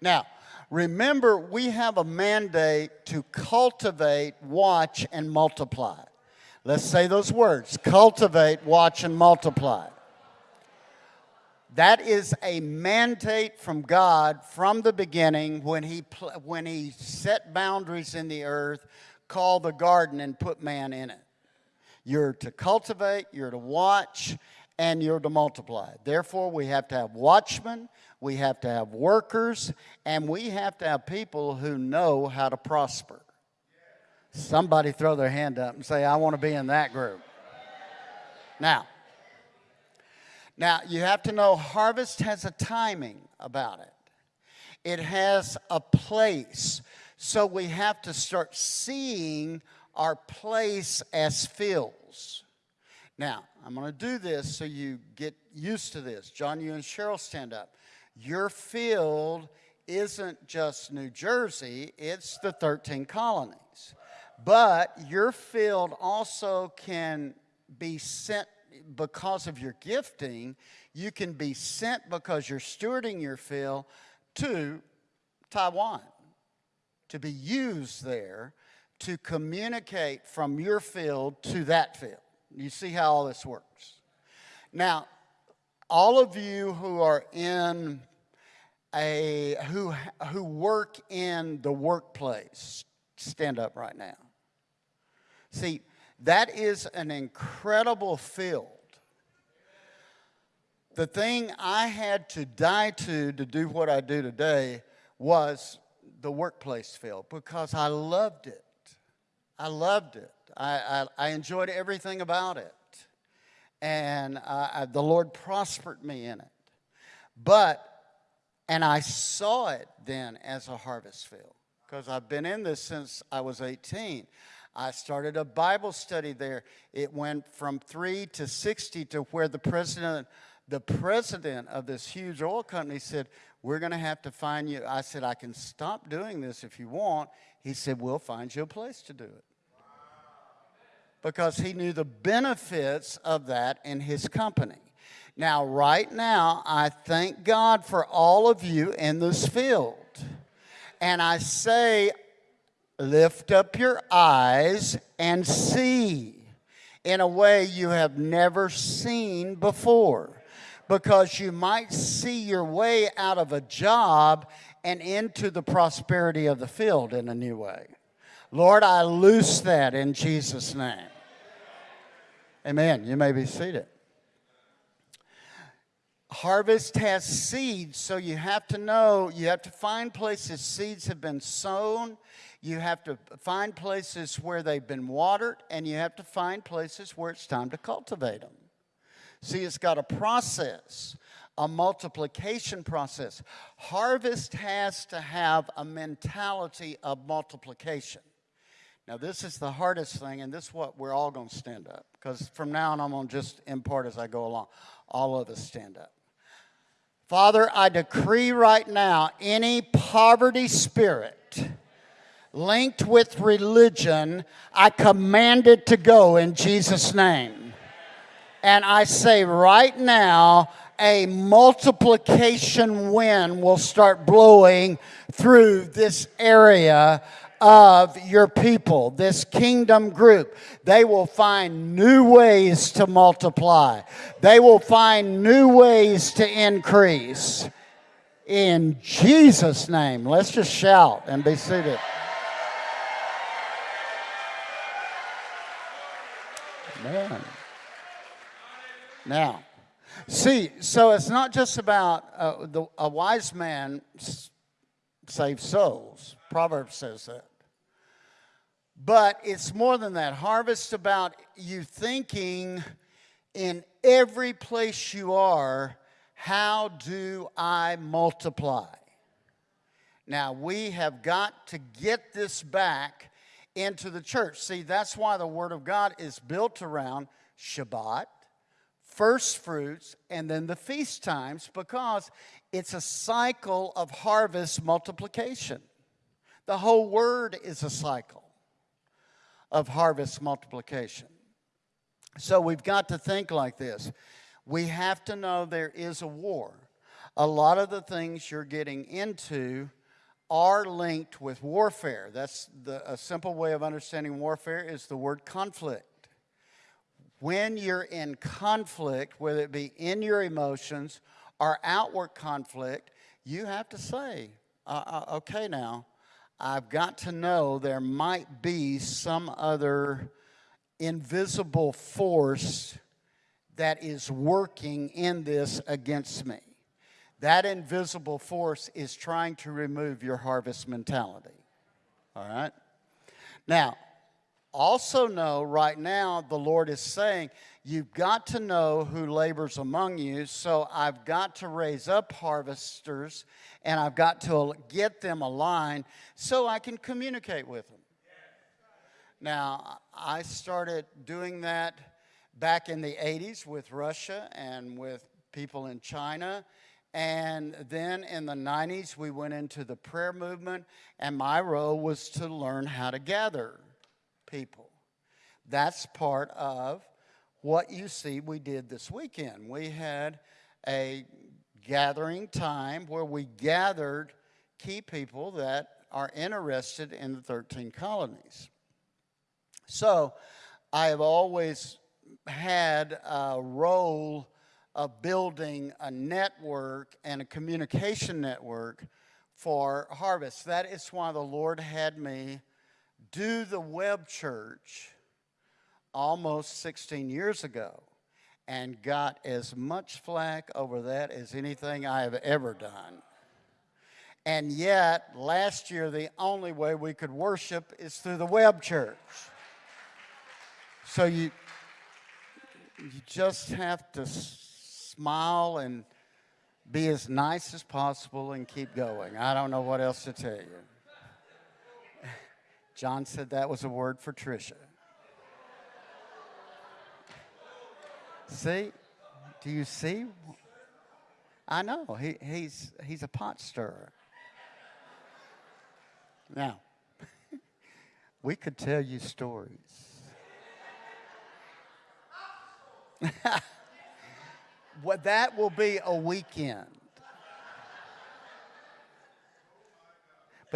Now, remember, we have a mandate to cultivate, watch, and multiply. Let's say those words cultivate, watch, and multiply. That is a mandate from God from the beginning when he, when he set boundaries in the earth, called the garden, and put man in it. You're to cultivate, you're to watch, and you're to multiply. Therefore, we have to have watchmen, we have to have workers, and we have to have people who know how to prosper. Somebody throw their hand up and say, I want to be in that group. Now, now, you have to know harvest has a timing about it. It has a place. So we have to start seeing our place as fields. Now, I'm going to do this so you get used to this. John, you and Cheryl stand up. Your field isn't just New Jersey, it's the 13 colonies. But your field also can be sent because of your gifting, you can be sent because you're stewarding your field to Taiwan to be used there to communicate from your field to that field. You see how all this works. Now, all of you who are in a who who work in the workplace, stand up right now. See, that is an incredible field. The thing I had to die to to do what I do today was the workplace field because I loved it. I loved it. I, I, I enjoyed everything about it. And I, the Lord prospered me in it. But, and I saw it then as a harvest field because I've been in this since I was 18. I started a Bible study there. It went from three to 60 to where the president, the president of this huge oil company said, we're going to have to find you. I said, I can stop doing this if you want. He said, we'll find you a place to do it. Because he knew the benefits of that in his company. Now, right now, I thank God for all of you in this field. And I say, Lift up your eyes and see in a way you have never seen before because you might see your way out of a job and into the prosperity of the field in a new way. Lord, I loose that in Jesus' name. Amen. You may be seated. Harvest has seeds, so you have to know, you have to find places seeds have been sown you have to find places where they've been watered, and you have to find places where it's time to cultivate them. See, it's got a process, a multiplication process. Harvest has to have a mentality of multiplication. Now, this is the hardest thing, and this is what we're all going to stand up. Because from now on, I'm going to just impart as I go along. All of us stand up. Father, I decree right now any poverty spirit linked with religion, I command it to go in Jesus' name. And I say right now, a multiplication wind will start blowing through this area of your people, this kingdom group. They will find new ways to multiply, they will find new ways to increase. In Jesus' name, let's just shout and be seated. Now, see, so it's not just about uh, the, a wise man saves souls. Proverbs says that. But it's more than that. Harvest about you thinking in every place you are, how do I multiply? Now, we have got to get this back into the church. See, that's why the Word of God is built around Shabbat, first fruits, and then the feast times because it's a cycle of harvest multiplication. The whole Word is a cycle of harvest multiplication. So we've got to think like this. We have to know there is a war. a lot of the things you're getting into are linked with warfare. That's the, a simple way of understanding warfare is the word conflict. When you're in conflict, whether it be in your emotions or outward conflict, you have to say, uh, uh, okay, now, I've got to know there might be some other invisible force that is working in this against me. That invisible force is trying to remove your harvest mentality. All right? Now, also know right now the Lord is saying, you've got to know who labors among you. So I've got to raise up harvesters and I've got to get them aligned so I can communicate with them. Now, I started doing that back in the 80s with Russia and with people in China and then in the 90s, we went into the prayer movement, and my role was to learn how to gather people. That's part of what you see we did this weekend. We had a gathering time where we gathered key people that are interested in the 13 colonies. So I have always had a role of building a network and a communication network for harvest. That is why the Lord had me do the web church almost 16 years ago and got as much flack over that as anything I have ever done. And yet, last year, the only way we could worship is through the web church. So you, you just have to smile and be as nice as possible and keep going. I don't know what else to tell you. John said that was a word for Trisha. See? Do you see? I know. He, he's, he's a pot stirrer. Now, we could tell you stories. Well, that will be a weekend.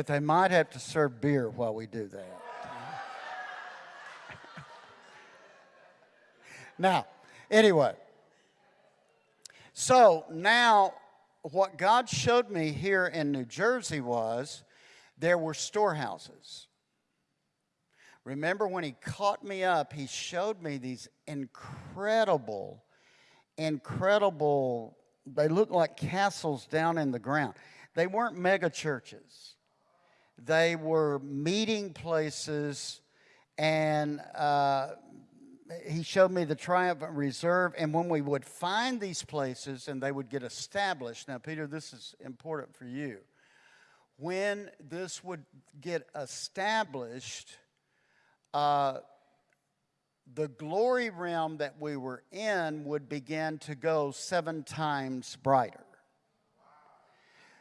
But they might have to serve beer while we do that. now, anyway. So now, what God showed me here in New Jersey was there were storehouses. Remember when he caught me up, he showed me these incredible incredible, they looked like castles down in the ground. They weren't mega churches. They were meeting places, and uh, he showed me the Triumphant Reserve. And when we would find these places and they would get established, now, Peter, this is important for you. When this would get established, uh, the glory realm that we were in would begin to go seven times brighter.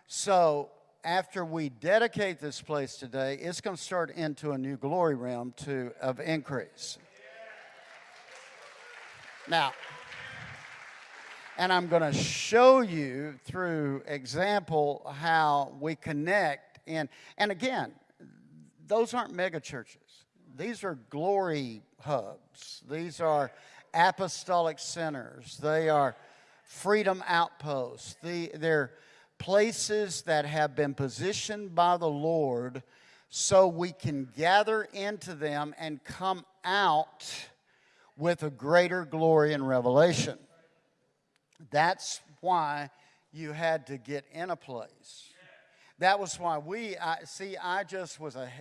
So after we dedicate this place today, it's going to start into a new glory realm to, of increase. Now, and I'm going to show you through example how we connect. And, and again, those aren't mega churches. These are glory hubs. These are apostolic centers. They are freedom outposts. The, they're places that have been positioned by the Lord so we can gather into them and come out with a greater glory and revelation. That's why you had to get in a place. That was why we, I, see, I just was a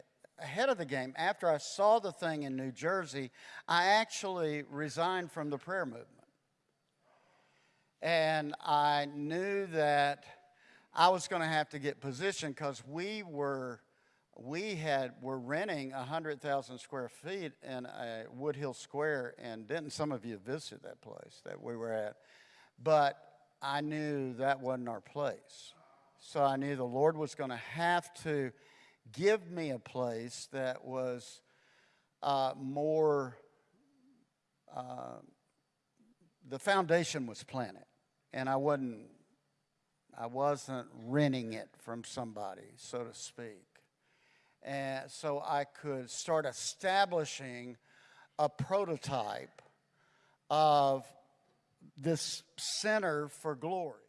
ahead of the game. After I saw the thing in New Jersey, I actually resigned from the prayer movement. And I knew that I was going to have to get positioned because we were we had were renting 100,000 square feet in a Woodhill Square and didn't some of you visit that place that we were at but I knew that wasn't our place so I knew the Lord was going to have to give me a place that was uh, more, uh, the foundation was planted. And I wasn't, I wasn't renting it from somebody, so to speak. And so I could start establishing a prototype of this center for glory.